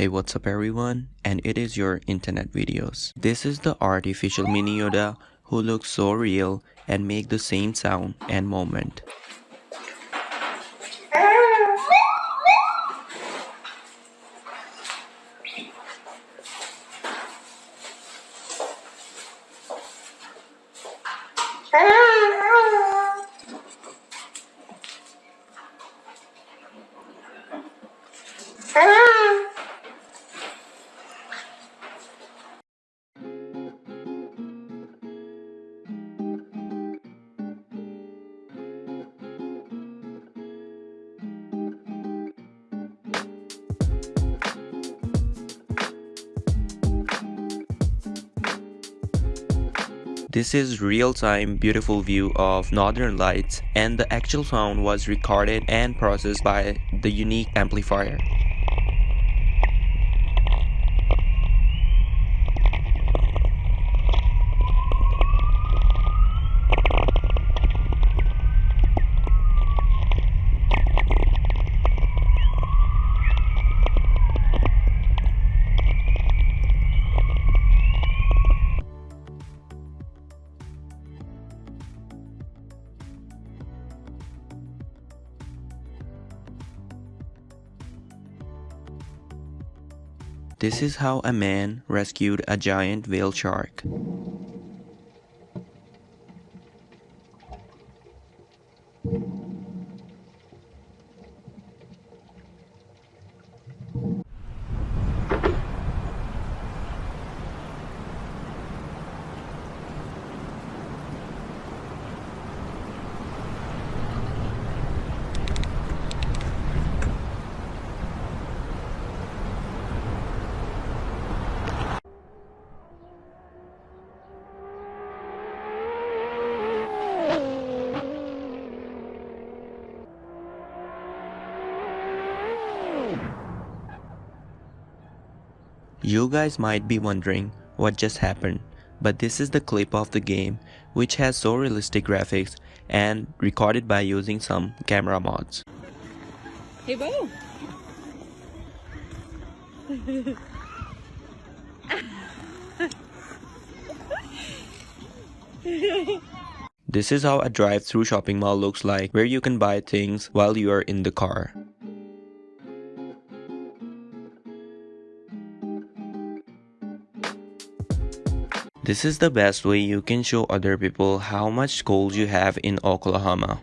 Hey what's up everyone and it is your internet videos. This is the artificial mini Yoda who looks so real and make the same sound and moment. This is real-time beautiful view of northern lights and the actual sound was recorded and processed by the unique amplifier. This is how a man rescued a giant whale shark. You guys might be wondering what just happened, but this is the clip of the game which has so realistic graphics and recorded by using some camera mods. Hey Bo! This is how a drive-through shopping mall looks like where you can buy things while you are in the car. This is the best way you can show other people how much gold you have in Oklahoma.